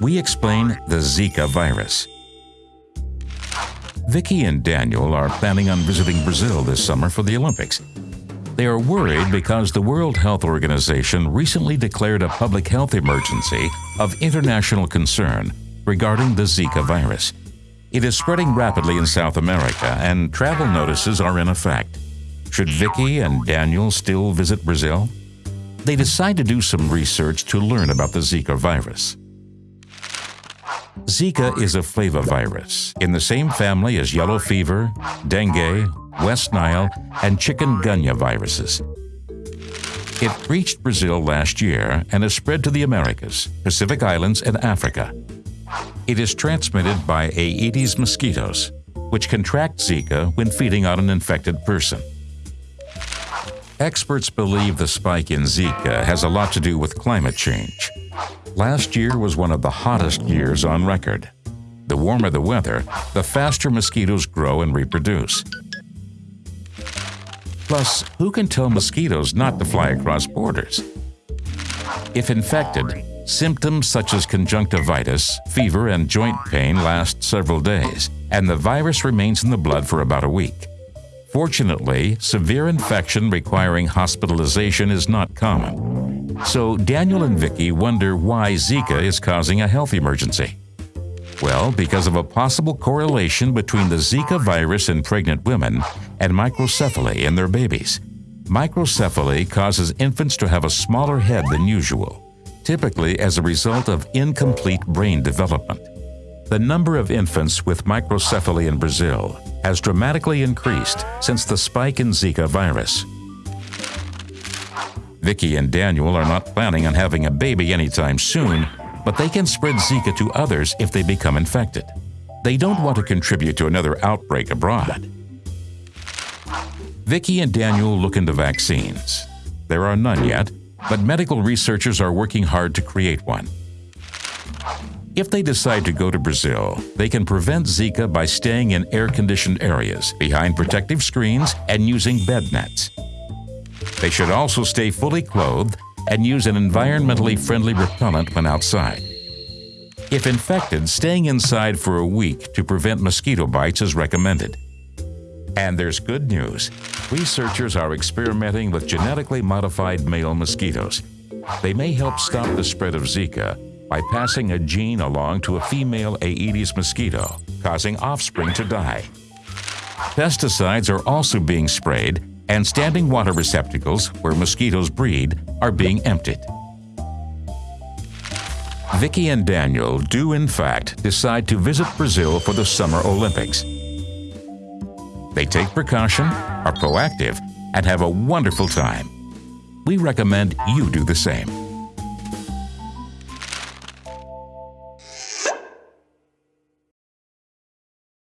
We explain the Zika virus. Vicky and Daniel are planning on visiting Brazil this summer for the Olympics. They are worried because the World Health Organization recently declared a public health emergency of international concern regarding the Zika virus. It is spreading rapidly in South America and travel notices are in effect. Should Vicky and Daniel still visit Brazil? They decide to do some research to learn about the Zika virus. Zika is a flavivirus in the same family as yellow fever, dengue, West Nile, and chikungunya viruses. It reached Brazil last year and has spread to the Americas, Pacific Islands, and Africa. It is transmitted by Aedes mosquitoes, which contract Zika when feeding on an infected person. Experts believe the spike in Zika has a lot to do with climate change. Last year was one of the hottest years on record. The warmer the weather, the faster mosquitoes grow and reproduce. Plus, who can tell mosquitoes not to fly across borders? If infected, symptoms such as conjunctivitis, fever, and joint pain last several days, and the virus remains in the blood for about a week. Fortunately, severe infection requiring hospitalization is not common. So Daniel and Vicky wonder why Zika is causing a health emergency. Well, because of a possible correlation between the Zika virus in pregnant women and microcephaly in their babies. Microcephaly causes infants to have a smaller head than usual, typically as a result of incomplete brain development. The number of infants with microcephaly in Brazil has dramatically increased since the spike in Zika virus. Vicky and Daniel are not planning on having a baby anytime soon, but they can spread Zika to others if they become infected. They don't want to contribute to another outbreak abroad. Vicky and Daniel look into vaccines. There are none yet, but medical researchers are working hard to create one. If they decide to go to Brazil, they can prevent Zika by staying in air-conditioned areas, behind protective screens, and using bed nets. They should also stay fully clothed and use an environmentally friendly repellent when outside. If infected, staying inside for a week to prevent mosquito bites is recommended. And there's good news. Researchers are experimenting with genetically modified male mosquitoes. They may help stop the spread of Zika by passing a gene along to a female Aedes mosquito, causing offspring to die. Pesticides are also being sprayed, and standing water receptacles where mosquitoes breed are being emptied. Vicky and Daniel do in fact decide to visit Brazil for the Summer Olympics. They take precaution, are proactive, and have a wonderful time. We recommend you do the same.